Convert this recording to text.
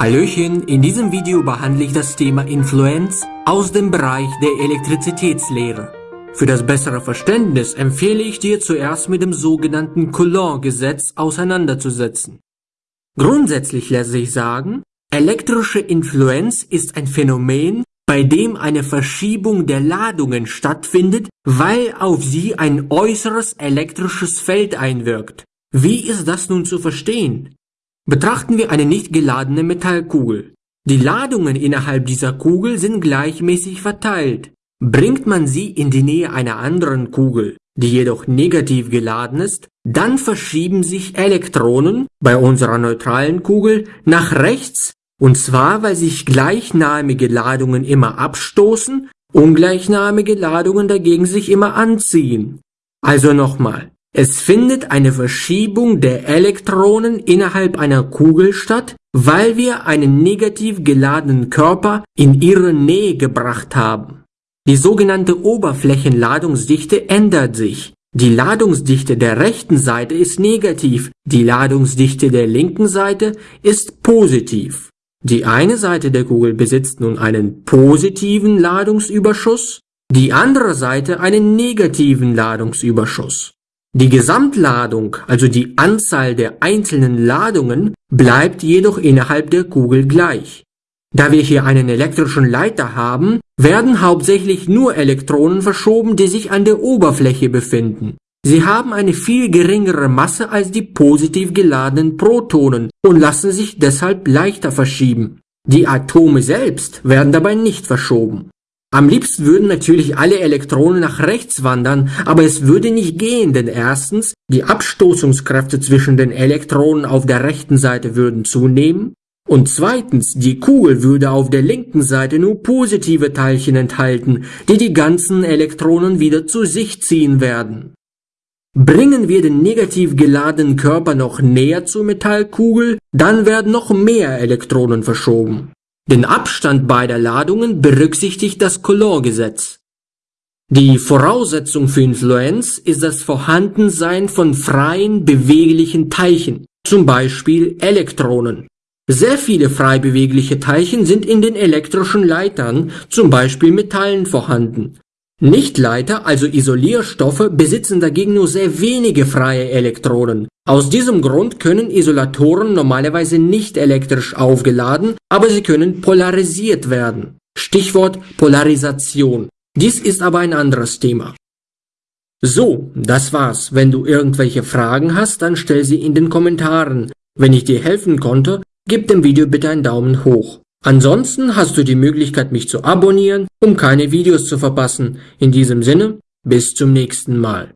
Hallöchen, in diesem Video behandle ich das Thema Influenz aus dem Bereich der Elektrizitätslehre. Für das bessere Verständnis empfehle ich dir zuerst mit dem sogenannten Coulomb-Gesetz auseinanderzusetzen. Grundsätzlich lässt sich sagen, elektrische Influenz ist ein Phänomen, bei dem eine Verschiebung der Ladungen stattfindet, weil auf sie ein äußeres elektrisches Feld einwirkt. Wie ist das nun zu verstehen? Betrachten wir eine nicht geladene Metallkugel. Die Ladungen innerhalb dieser Kugel sind gleichmäßig verteilt. Bringt man sie in die Nähe einer anderen Kugel, die jedoch negativ geladen ist, dann verschieben sich Elektronen bei unserer neutralen Kugel nach rechts, und zwar weil sich gleichnamige Ladungen immer abstoßen, ungleichnamige Ladungen dagegen sich immer anziehen. Also nochmal, es findet eine Verschiebung der Elektronen innerhalb einer Kugel statt, weil wir einen negativ geladenen Körper in ihre Nähe gebracht haben. Die sogenannte Oberflächenladungsdichte ändert sich. Die Ladungsdichte der rechten Seite ist negativ, die Ladungsdichte der linken Seite ist positiv. Die eine Seite der Kugel besitzt nun einen positiven Ladungsüberschuss, die andere Seite einen negativen Ladungsüberschuss. Die Gesamtladung, also die Anzahl der einzelnen Ladungen, bleibt jedoch innerhalb der Kugel gleich. Da wir hier einen elektrischen Leiter haben, werden hauptsächlich nur Elektronen verschoben, die sich an der Oberfläche befinden. Sie haben eine viel geringere Masse als die positiv geladenen Protonen und lassen sich deshalb leichter verschieben. Die Atome selbst werden dabei nicht verschoben. Am liebsten würden natürlich alle Elektronen nach rechts wandern, aber es würde nicht gehen, denn erstens, die Abstoßungskräfte zwischen den Elektronen auf der rechten Seite würden zunehmen und zweitens, die Kugel würde auf der linken Seite nur positive Teilchen enthalten, die die ganzen Elektronen wieder zu sich ziehen werden. Bringen wir den negativ geladenen Körper noch näher zur Metallkugel, dann werden noch mehr Elektronen verschoben. Den Abstand beider Ladungen berücksichtigt das Coulomb-Gesetz. Die Voraussetzung für Influenz ist das Vorhandensein von freien, beweglichen Teilchen, zum Beispiel Elektronen. Sehr viele frei bewegliche Teilchen sind in den elektrischen Leitern, zum Beispiel Metallen, vorhanden. Nichtleiter, also Isolierstoffe, besitzen dagegen nur sehr wenige freie Elektronen. Aus diesem Grund können Isolatoren normalerweise nicht elektrisch aufgeladen, aber sie können polarisiert werden. Stichwort Polarisation. Dies ist aber ein anderes Thema. So, das war's. Wenn du irgendwelche Fragen hast, dann stell sie in den Kommentaren. Wenn ich dir helfen konnte, gib dem Video bitte einen Daumen hoch. Ansonsten hast du die Möglichkeit, mich zu abonnieren, um keine Videos zu verpassen. In diesem Sinne, bis zum nächsten Mal.